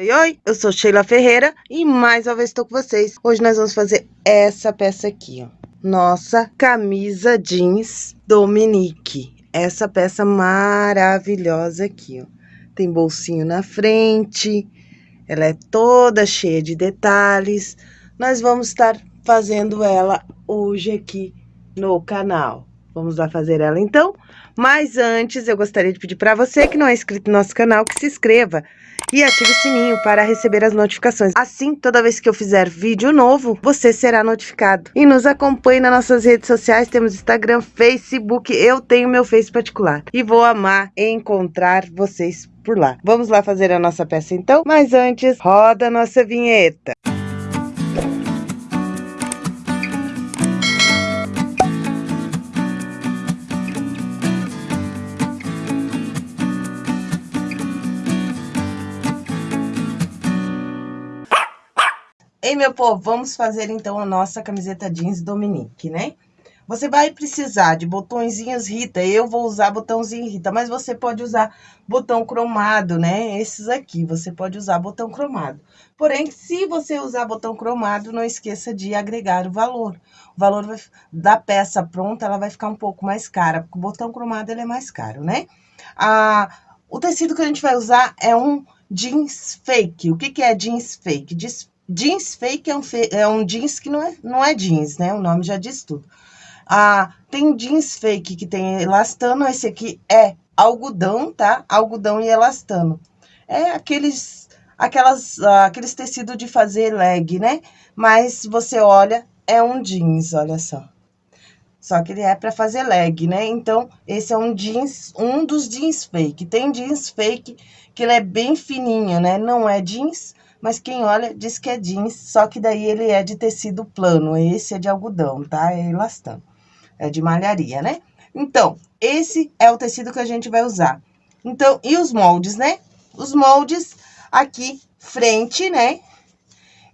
Oi, oi, eu sou Sheila Ferreira e mais uma vez estou com vocês. Hoje nós vamos fazer essa peça aqui, ó. Nossa camisa jeans Dominique. Essa peça maravilhosa aqui, ó. Tem bolsinho na frente, ela é toda cheia de detalhes. Nós vamos estar fazendo ela hoje aqui no canal. Vamos lá fazer ela então? Mas antes, eu gostaria de pedir para você que não é inscrito no nosso canal, que se inscreva e ative o sininho para receber as notificações. Assim, toda vez que eu fizer vídeo novo, você será notificado. E nos acompanhe nas nossas redes sociais, temos Instagram, Facebook, eu tenho meu Face particular. E vou amar encontrar vocês por lá. Vamos lá fazer a nossa peça então? Mas antes, roda a nossa vinheta. Ei, meu povo, vamos fazer então a nossa camiseta jeans Dominique, né? Você vai precisar de botõezinhos Rita, eu vou usar botãozinho Rita, mas você pode usar botão cromado, né? Esses aqui, você pode usar botão cromado. Porém, se você usar botão cromado, não esqueça de agregar o valor. O valor da peça pronta, ela vai ficar um pouco mais cara, porque o botão cromado ele é mais caro, né? Ah, o tecido que a gente vai usar é um jeans fake. O que, que é jeans fake? Jeans Jeans fake é um, é um jeans que não é, não é jeans, né? O nome já diz tudo. Ah, tem jeans fake que tem elastano, esse aqui é algodão, tá? Algodão e elastano. É aqueles, aquelas, ah, aqueles tecidos de fazer leg, né? Mas você olha, é um jeans, olha só. Só que ele é para fazer leg, né? Então, esse é um jeans, um dos jeans fake. Tem jeans fake que ele é bem fininho, né? Não é jeans, mas quem olha diz que é jeans, só que daí ele é de tecido plano, esse é de algodão, tá? É elastano, é de malharia, né? Então, esse é o tecido que a gente vai usar. Então, e os moldes, né? Os moldes aqui, frente, né?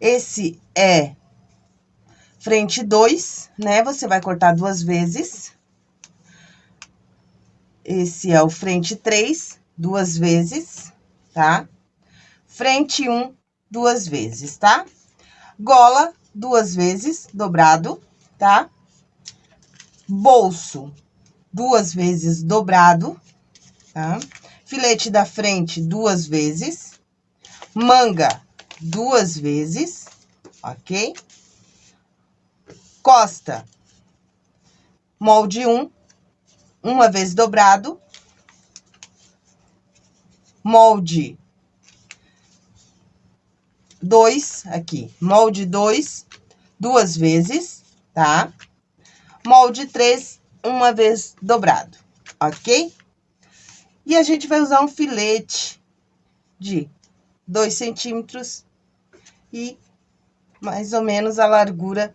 Esse é frente 2, né? Você vai cortar duas vezes. Esse é o frente 3, duas vezes, tá? Frente 1, um, duas vezes, tá? Gola, duas vezes, dobrado, tá? Bolso, duas vezes dobrado, tá? Filete da frente, duas vezes. Manga, duas vezes, ok? Costa, molde um, uma vez dobrado. Molde dois aqui, molde dois, duas vezes, tá? Molde três, uma vez dobrado, ok? E a gente vai usar um filete de dois centímetros e mais ou menos a largura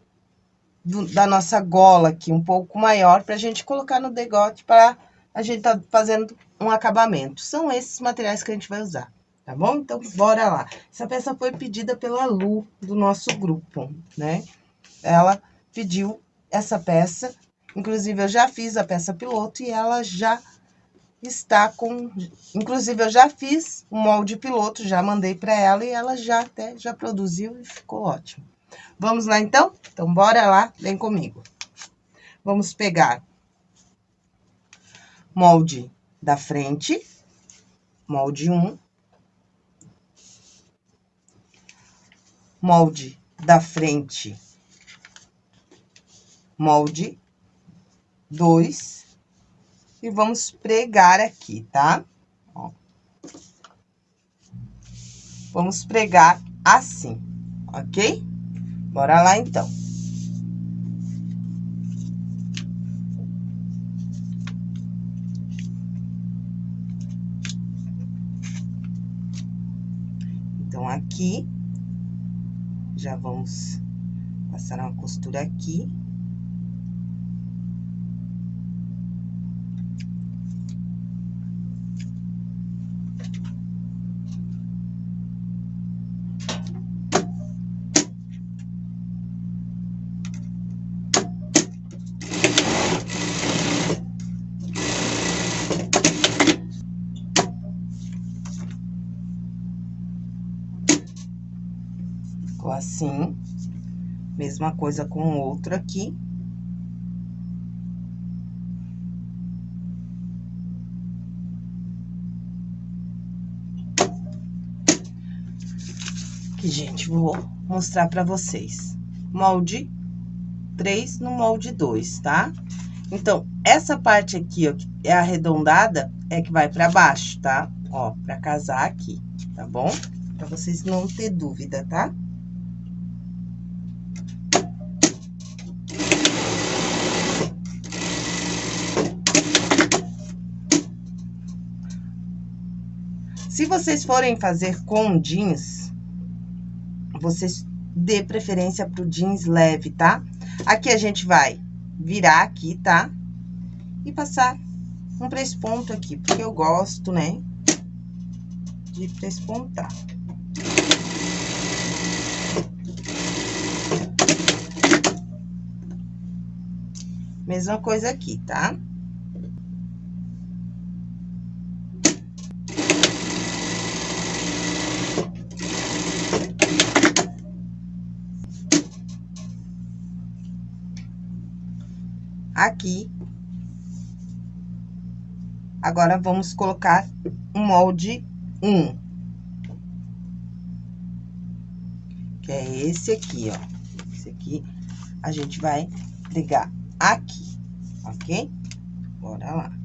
do, da nossa gola aqui, um pouco maior, pra gente colocar no degote para a gente tá fazendo um acabamento. São esses materiais que a gente vai usar tá bom? Então, bora lá. Essa peça foi pedida pela Lu, do nosso grupo, né? Ela pediu essa peça, inclusive eu já fiz a peça piloto e ela já está com... Inclusive, eu já fiz o molde piloto, já mandei para ela e ela já até já produziu e ficou ótimo. Vamos lá, então? Então, bora lá, vem comigo. Vamos pegar molde da frente, molde 1, molde da frente, molde dois, e vamos pregar aqui, tá? Ó. Vamos pregar assim, ok? Bora lá, então. Então, aqui já vamos passar uma costura aqui. Assim. Mesma coisa com o outro aqui. Aqui, gente, vou mostrar pra vocês. Molde 3 no molde 2, tá? Então, essa parte aqui, ó, que é arredondada, é que vai pra baixo, tá? Ó, pra casar aqui, tá bom? Pra vocês não ter dúvida, tá? Se vocês forem fazer com jeans, vocês dê preferência pro jeans leve, tá? Aqui a gente vai virar aqui, tá? E passar um ponto aqui, porque eu gosto, né? De prespontar. Mesma coisa aqui, tá? Aqui. Agora, vamos colocar o molde 1. Que é esse aqui, ó. Esse aqui, a gente vai ligar aqui, ok? Bora lá.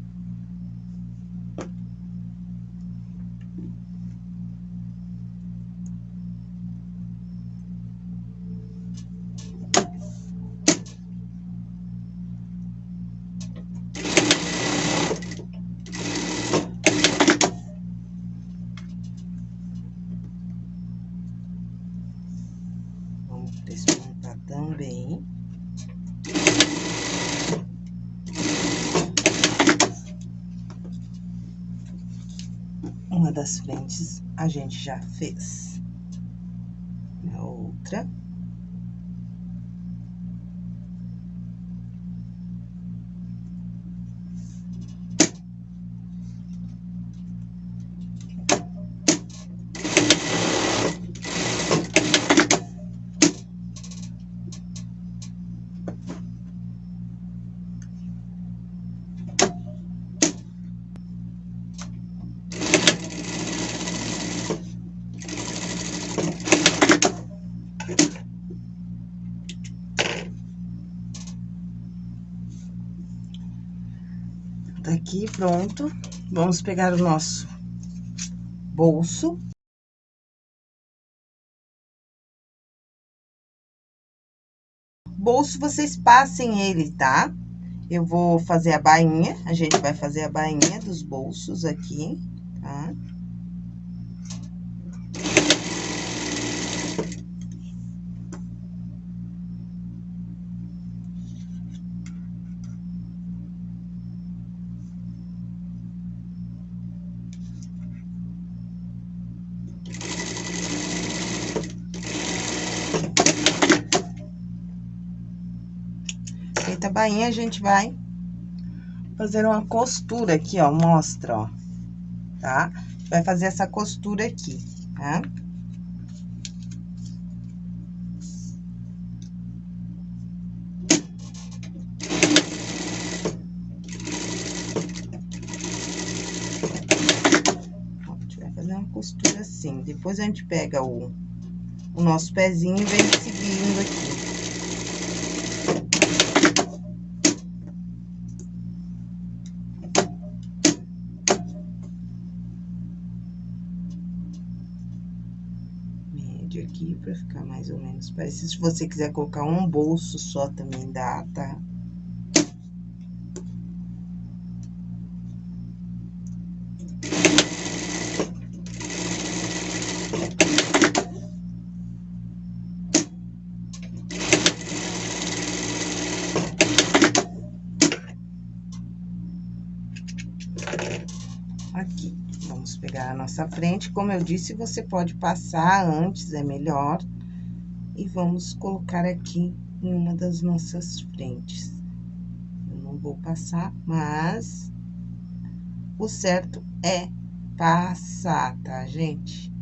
Frentes a gente já fez. A outra. Aqui, pronto. Vamos pegar o nosso bolso. Bolso, vocês passem ele, tá? Eu vou fazer a bainha, a gente vai fazer a bainha dos bolsos aqui, tá? Tá? Feita a bainha, a gente vai fazer uma costura aqui, ó, mostra, ó, tá? Vai fazer essa costura aqui, tá? Ó, a gente vai fazer uma costura assim, depois a gente pega o, o nosso pezinho e vem seguindo aqui pra ficar mais ou menos parecido. Se você quiser colocar um bolso só, também dá, tá? frente, como eu disse, você pode passar antes, é melhor. E vamos colocar aqui em uma das nossas frentes. Eu não vou passar, mas o certo é passar, tá, gente?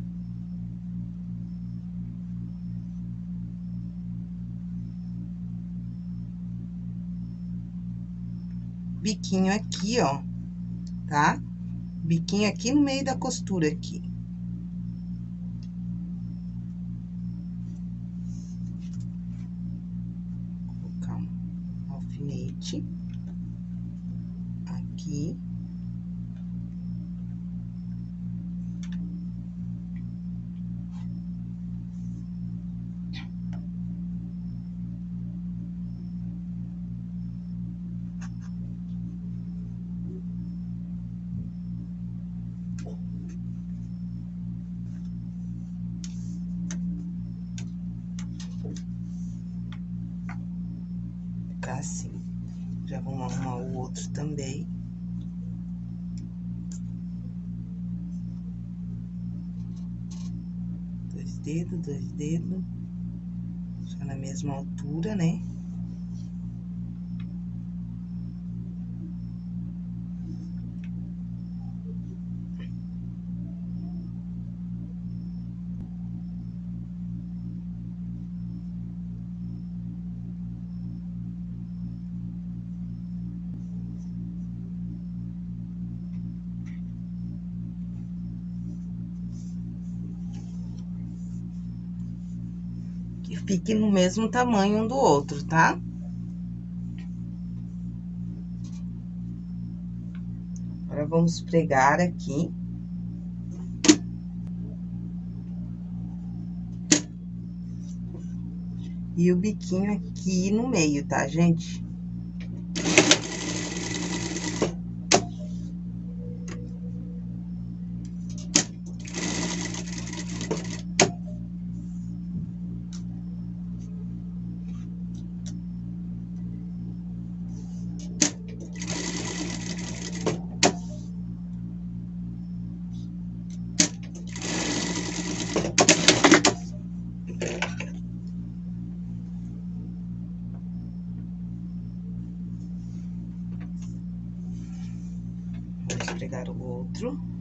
Biquinho aqui, ó, tá? Biquinho aqui no meio da costura aqui. Dois dedos. Já na mesma altura, né? Fique no mesmo tamanho um do outro, tá? Agora, vamos pregar aqui. E o biquinho aqui no meio, tá, gente? Pegar o outro.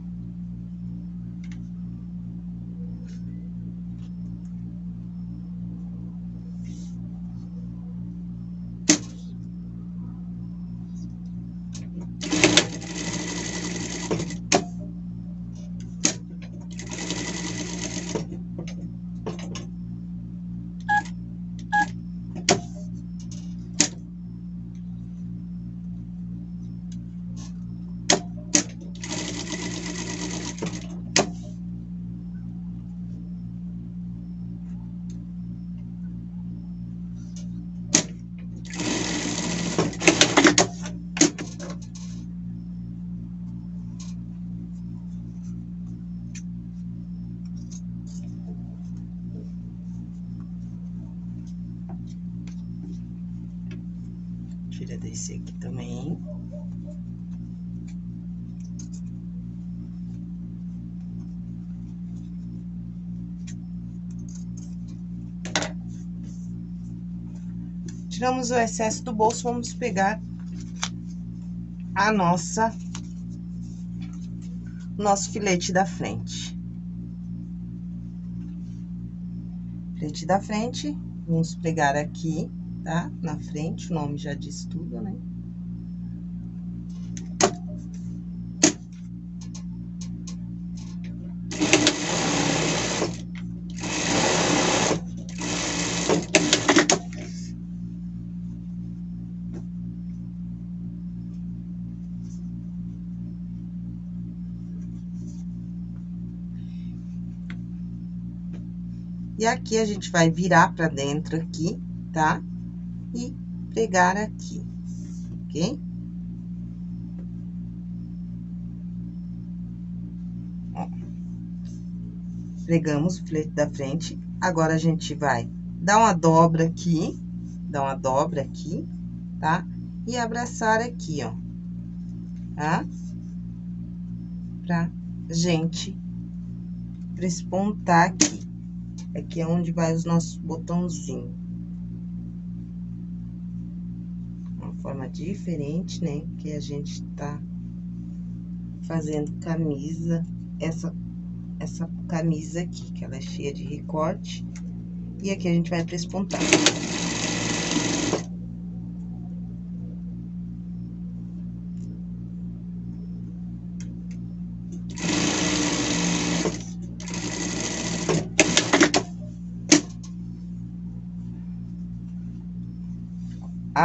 Tiramos o excesso do bolso, vamos pegar a nossa... Nosso filete da frente. Filete da frente, vamos pegar aqui tá? Na frente, o nome já diz tudo, né? E aqui, a gente vai virar pra dentro aqui, tá? e pregar aqui, ok? Ó. Pregamos o filete da frente, agora a gente vai dar uma dobra aqui, dar uma dobra aqui, tá? E abraçar aqui, ó, tá? Pra gente prespontar aqui. Aqui é onde vai os nossos botãozinhos. forma diferente, né? Que a gente tá fazendo camisa, essa, essa camisa aqui, que ela é cheia de recorte. E aqui a gente vai prespontar.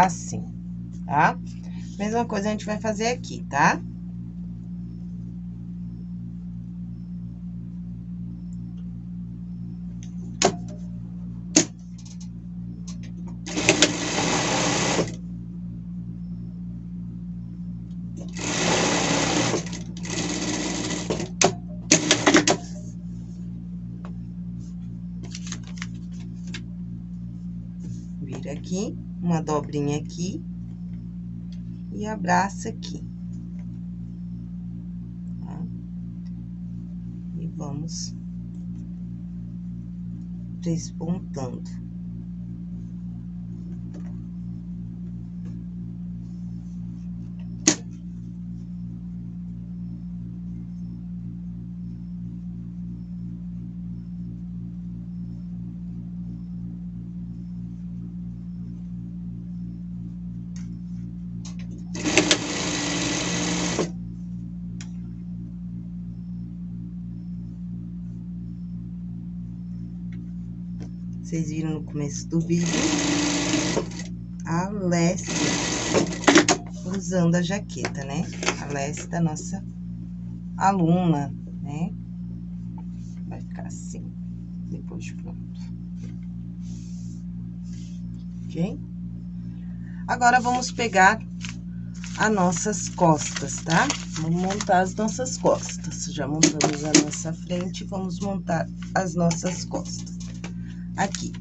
Assim, tá? Mesma coisa a gente vai fazer aqui, tá? Aqui e abraça aqui. Tá? E vamos despontando. Vocês viram no começo do vídeo a leste usando a jaqueta, né? A leste da nossa aluna, né? Vai ficar assim, depois de pronto. Ok? Agora, vamos pegar as nossas costas, tá? Vamos montar as nossas costas. Já montamos a nossa frente, vamos montar as nossas costas aqui.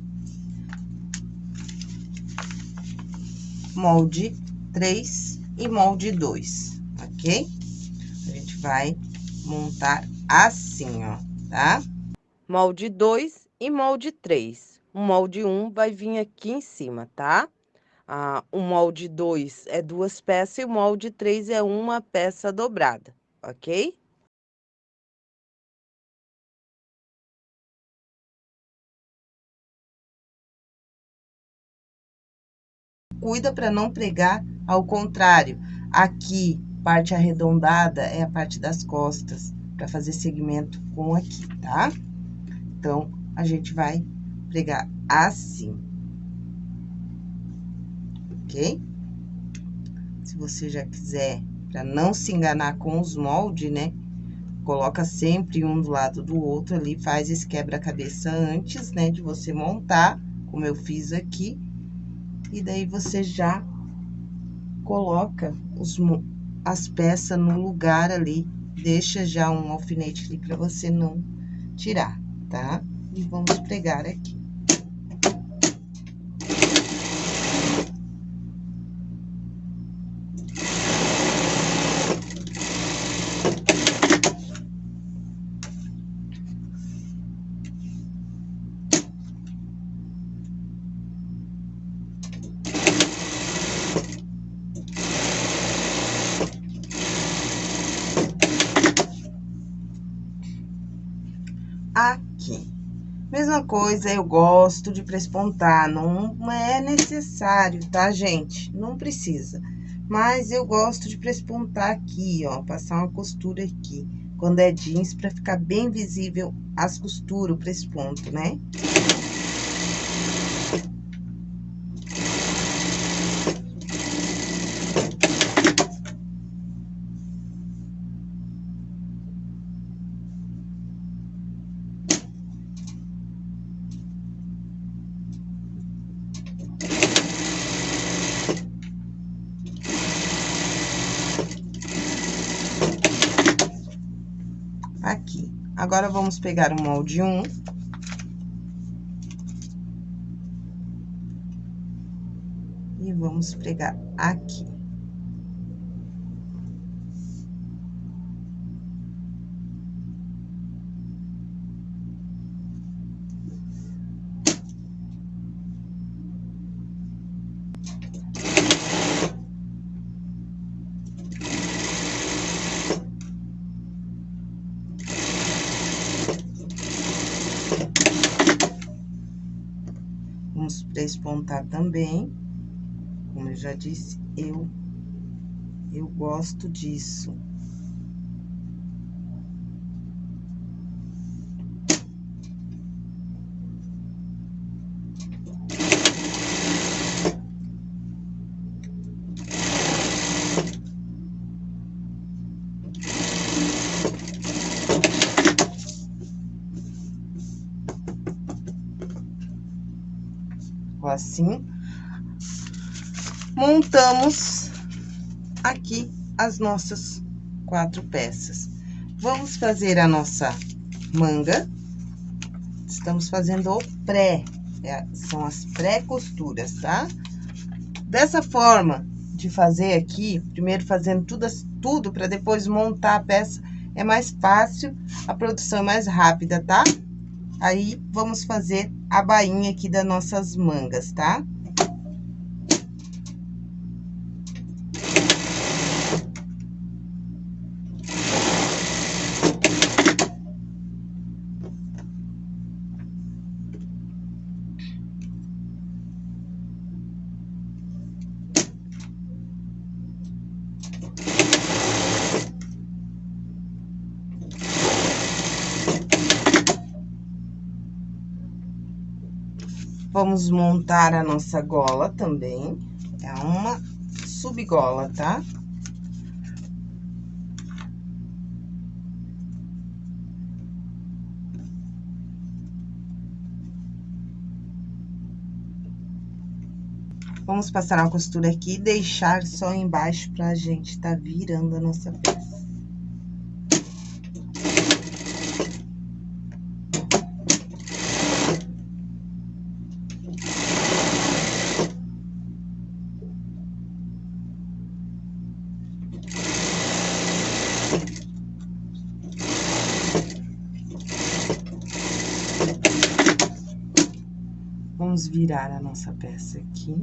Molde 3 e molde 2, ok? A gente vai montar assim, ó, tá? Molde 2 e molde 3. O molde 1 vai vir aqui em cima, tá? Ah, o molde 2 é duas peças e o molde 3 é uma peça dobrada, ok? Cuida para não pregar ao contrário. Aqui, parte arredondada é a parte das costas, para fazer segmento com aqui, tá? Então, a gente vai pregar assim. Ok? Se você já quiser, para não se enganar com os moldes, né? Coloca sempre um do lado do outro ali, faz esse quebra-cabeça antes, né? De você montar, como eu fiz aqui e daí você já coloca os, as peças no lugar ali, deixa já um alfinete ali para você não tirar, tá? E vamos pregar aqui. aqui. Coisa, eu gosto de prespontar, não é necessário, tá, gente? Não precisa. Mas eu gosto de prespontar aqui, ó, passar uma costura aqui. Quando é jeans, pra ficar bem visível as costuras, o presponto, né? Agora, vamos pegar o molde um. E vamos pregar aqui. também, como eu já disse, eu, eu gosto disso. assim. Montamos aqui as nossas quatro peças. Vamos fazer a nossa manga. Estamos fazendo o pré, é, são as pré-costuras, tá? Dessa forma de fazer aqui, primeiro fazendo tudo, tudo para depois montar a peça, é mais fácil, a produção é mais rápida, tá? Aí, vamos fazer a bainha aqui das nossas mangas, tá? Tá? Vamos montar a nossa gola também. É uma subgola, tá? Vamos passar uma costura aqui e deixar só embaixo pra gente tá virando a nossa peça. Vamos virar a nossa peça aqui.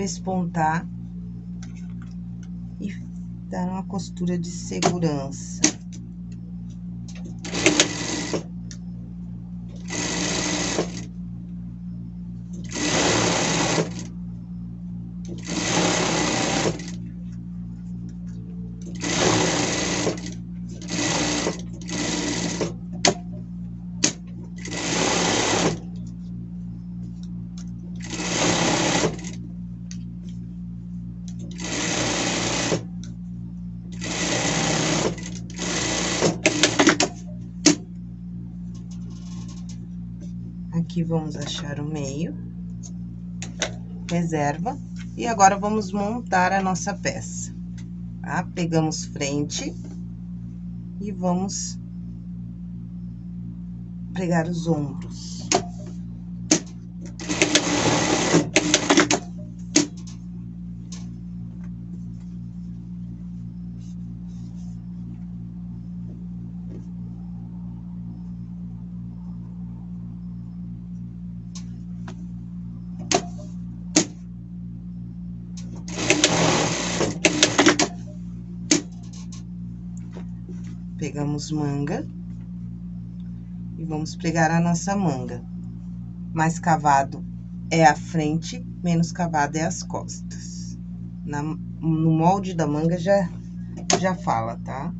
Prespontar e dar uma costura de segurança. Vamos achar o meio. Reserva. E agora, vamos montar a nossa peça, tá? Pegamos frente e vamos pregar os ombros. Pegamos manga. E vamos pregar a nossa manga. Mais cavado é a frente, menos cavado é as costas. Na, no molde da manga já, já fala, tá?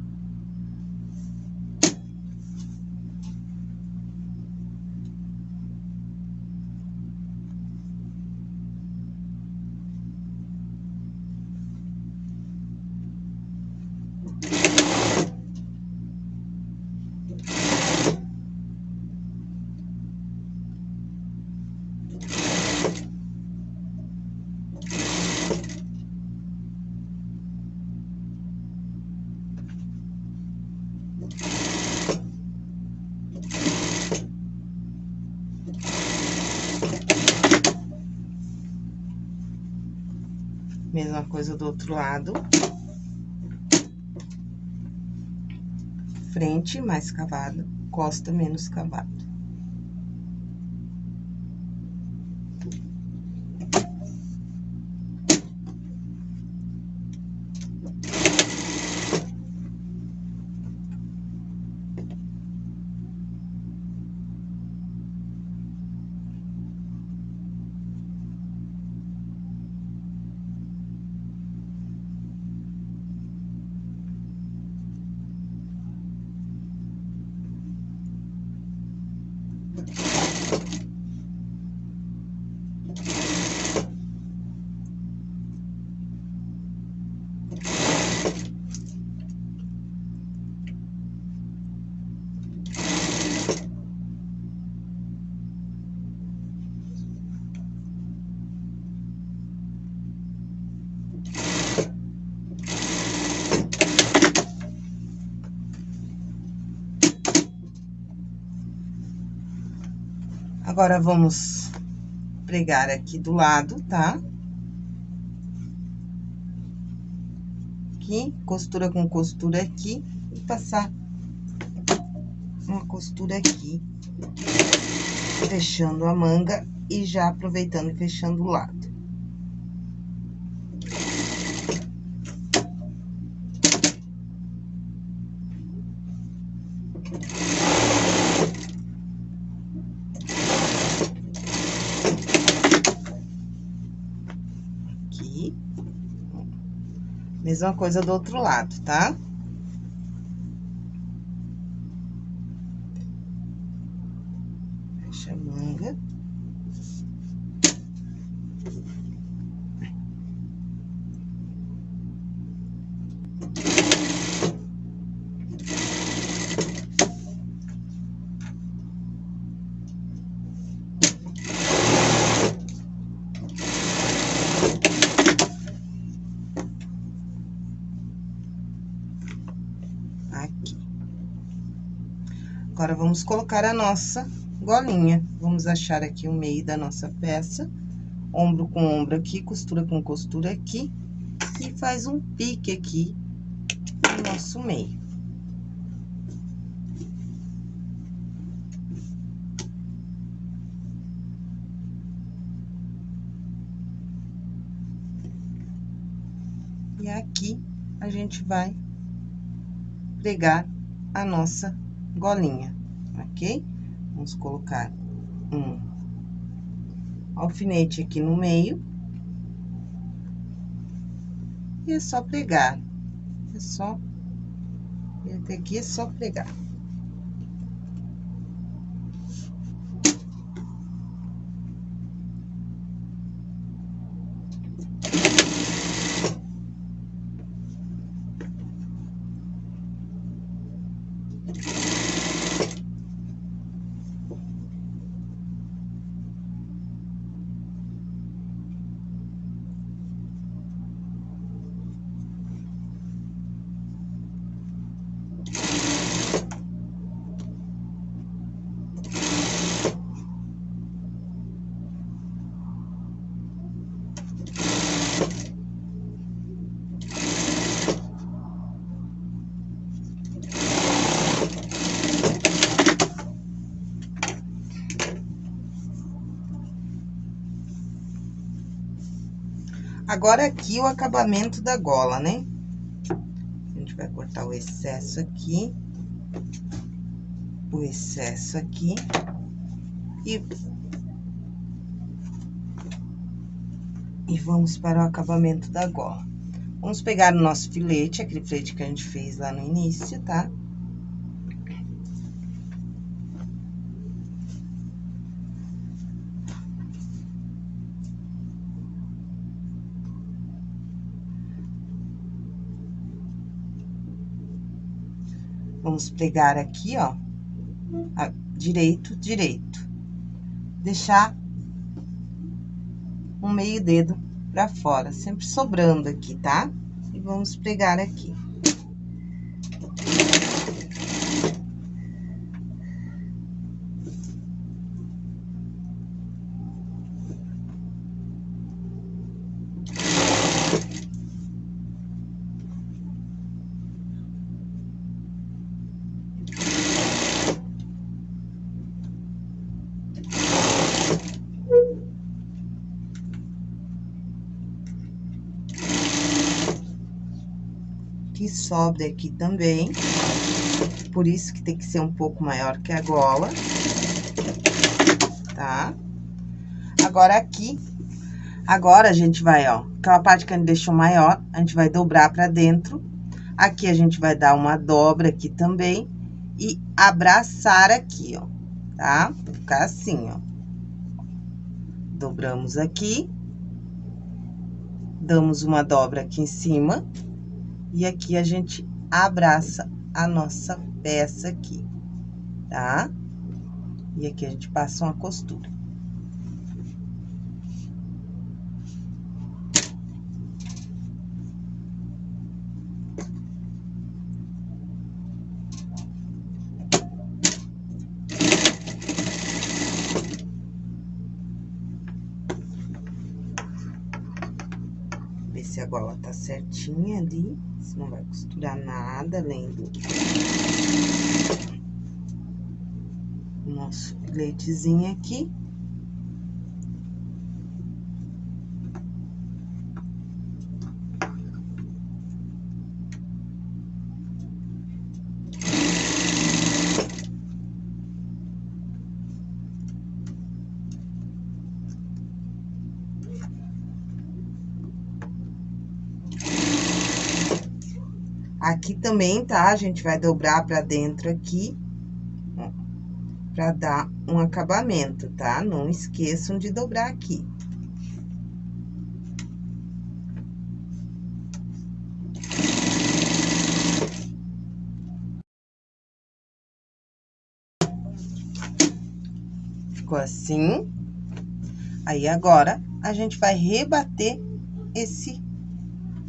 Mesma coisa do outro lado. Frente mais cavada, costa menos cavado. Agora, vamos pregar aqui do lado, tá? Aqui, costura com costura aqui e passar uma costura aqui, fechando a manga e já aproveitando e fechando o lado. Mesma coisa do outro lado, tá? Agora, vamos colocar a nossa golinha. Vamos achar aqui o meio da nossa peça, ombro com ombro aqui, costura com costura aqui, e faz um pique aqui no nosso meio. E aqui, a gente vai pregar a nossa golinha, ok? Vamos colocar um alfinete aqui no meio. E é só pregar. É só... Até aqui é só pregar. Agora, aqui, o acabamento da gola, né? A gente vai cortar o excesso aqui. O excesso aqui. E... E vamos para o acabamento da gola. Vamos pegar o nosso filete, aquele filete que a gente fez lá no início, tá? Vamos pregar aqui, ó, direito, direito. Deixar um meio dedo pra fora, sempre sobrando aqui, tá? E vamos pregar aqui. Que sobra aqui também. Por isso que tem que ser um pouco maior que a gola. Tá? Agora, aqui, agora a gente vai, ó, aquela parte que a gente deixou maior, a gente vai dobrar pra dentro. Aqui a gente vai dar uma dobra aqui também e abraçar aqui, ó, tá? Ficar assim, ó. Dobramos aqui. Damos uma dobra aqui em cima. E aqui a gente abraça a nossa peça aqui, tá? E aqui a gente passa uma costura. Ver se a gola tá certinha ali. Não vai costurar nada além do nosso filetezinho aqui. Também, tá? A gente vai dobrar pra dentro aqui, ó, pra dar um acabamento, tá? Não esqueçam de dobrar aqui. Ficou assim. Aí, agora, a gente vai rebater esse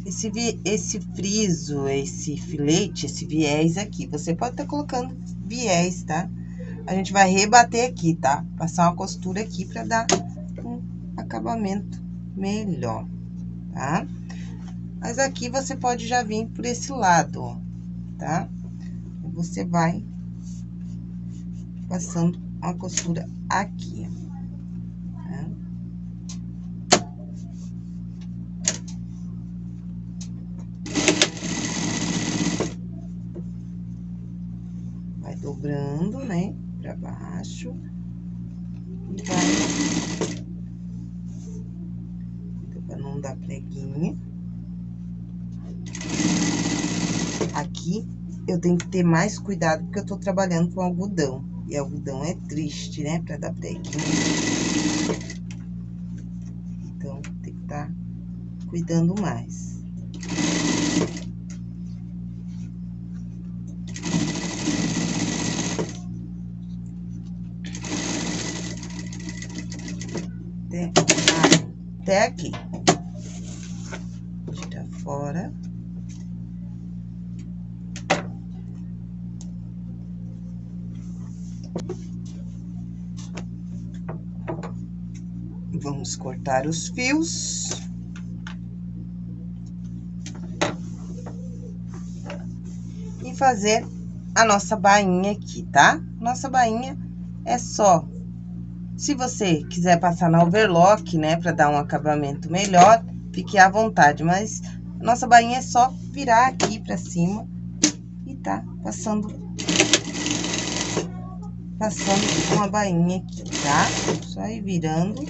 esse, esse friso, esse filete, esse viés aqui. Você pode estar tá colocando viés, tá? A gente vai rebater aqui, tá? Passar uma costura aqui pra dar um acabamento melhor, tá? Mas aqui você pode já vir por esse lado, ó, tá? Você vai passando uma costura aqui, ó. Baixo. Vai... Pra não dar preguinha. Aqui, eu tenho que ter mais cuidado, porque eu tô trabalhando com algodão. E algodão é triste, né, pra dar preguinha. Então, tem que estar tá cuidando mais. Cortar os fios. E fazer a nossa bainha aqui, tá? Nossa bainha é só se você quiser passar na overlock, né, pra dar um acabamento melhor, fique à vontade. Mas nossa bainha é só virar aqui pra cima e tá passando... Passando uma bainha aqui, tá? Só ir virando.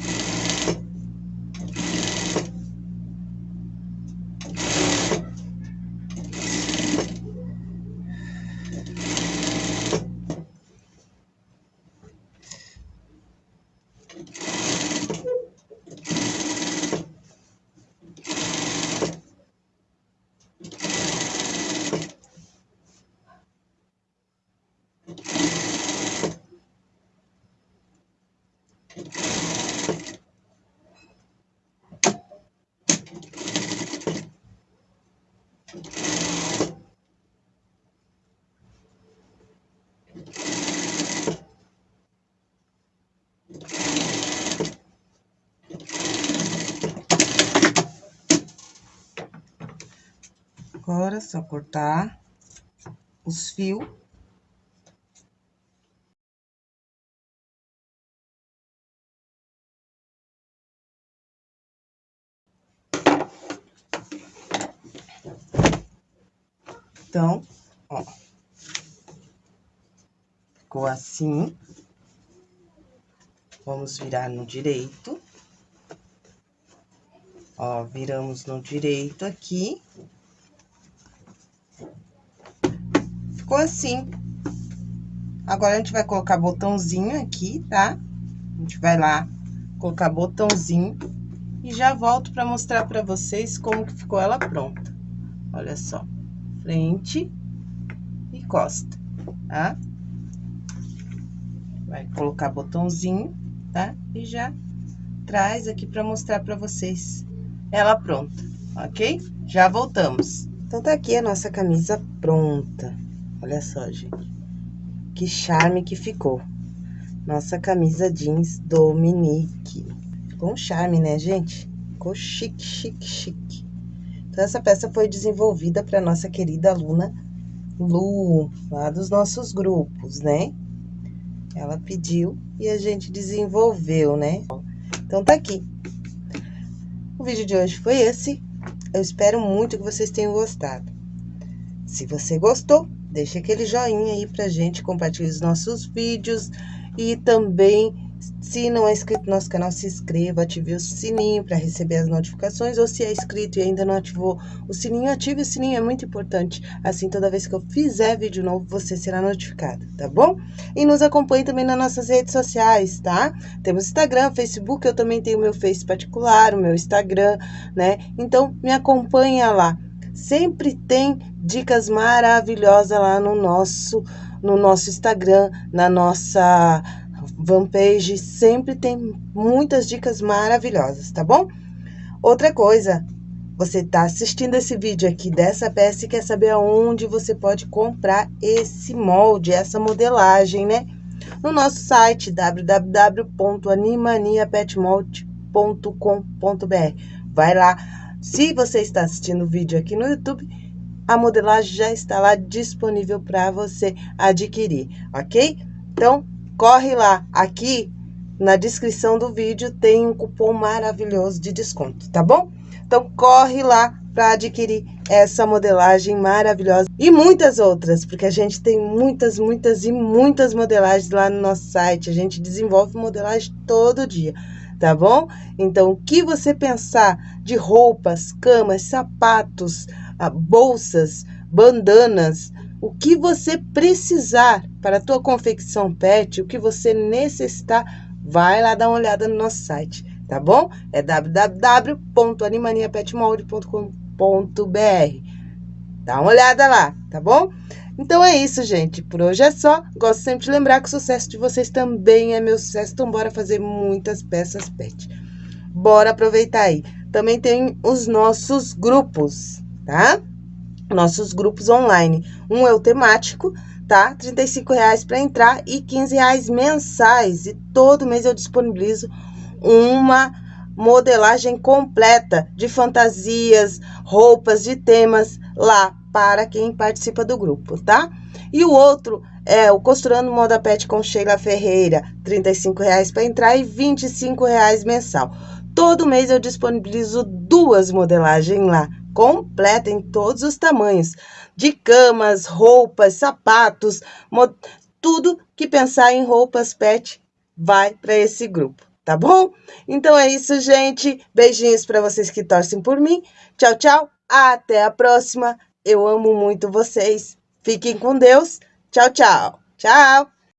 Agora, só cortar os fios. Então, ó. Ficou assim. Vamos virar no direito. Ó, viramos no direito aqui. Ficou assim. Agora, a gente vai colocar botãozinho aqui, tá? A gente vai lá colocar botãozinho e já volto pra mostrar pra vocês como que ficou ela pronta. Olha só, frente e costa, tá? Vai colocar botãozinho, tá? E já traz aqui pra mostrar pra vocês ela pronta, ok? Já voltamos. Então, tá aqui a nossa camisa pronta. Olha só, gente. Que charme que ficou. Nossa camisa jeans Dominique. Ficou um charme, né, gente? Ficou chique, chique, chique. Então, essa peça foi desenvolvida para nossa querida aluna Lu, lá dos nossos grupos, né? Ela pediu e a gente desenvolveu, né? Então, tá aqui. O vídeo de hoje foi esse. Eu espero muito que vocês tenham gostado. Se você gostou, deixa aquele joinha aí pra gente, compartilhe os nossos vídeos e também se não é inscrito no nosso canal, se inscreva, ative o sininho para receber as notificações. Ou se é inscrito e ainda não ativou o sininho, ative o sininho, é muito importante. Assim, toda vez que eu fizer vídeo novo, você será notificado, tá bom? E nos acompanhe também nas nossas redes sociais, tá? Temos Instagram, Facebook, eu também tenho meu Face particular, o meu Instagram, né? Então, me acompanha lá. Sempre tem dicas maravilhosas lá no nosso, no nosso Instagram, na nossa fanpage sempre tem muitas dicas maravilhosas, tá bom? Outra coisa, você está assistindo esse vídeo aqui dessa peça e quer saber aonde você pode comprar esse molde, essa modelagem, né? No nosso site www.animaniapetmold.com.br. Vai lá. Se você está assistindo o vídeo aqui no YouTube, a modelagem já está lá disponível para você adquirir, ok? Então, corre lá. Aqui na descrição do vídeo tem um cupom maravilhoso de desconto, tá bom? Então, corre lá para adquirir essa modelagem maravilhosa e muitas outras, porque a gente tem muitas, muitas e muitas modelagens lá no nosso site. A gente desenvolve modelagem todo dia, tá bom? Então, o que você pensar de roupas, camas, sapatos, bolsas, bandanas, o que você precisar para a tua confecção pet, o que você necessitar, vai lá dar uma olhada no nosso site, tá bom? É www.animaniapetmold.com.br Dá uma olhada lá, tá bom? Então é isso, gente. Por hoje é só. Gosto sempre de lembrar que o sucesso de vocês também é meu sucesso. Então, bora fazer muitas peças pet. Bora aproveitar aí. Também tem os nossos grupos, tá? nossos grupos online. Um é o temático, tá? R$ reais para entrar e R$ reais mensais. E todo mês eu disponibilizo uma modelagem completa de fantasias, roupas, de temas lá para quem participa do grupo, tá? E o outro é o Costurando Moda Pet com Sheila Ferreira, R$ reais para entrar e R$ reais mensal. Todo mês eu disponibilizo duas modelagens lá, completa em todos os tamanhos, de camas, roupas, sapatos, tudo que pensar em roupas pet vai para esse grupo, tá bom? Então é isso, gente. Beijinhos para vocês que torcem por mim. Tchau, tchau. Até a próxima. Eu amo muito vocês. Fiquem com Deus. Tchau, tchau. Tchau.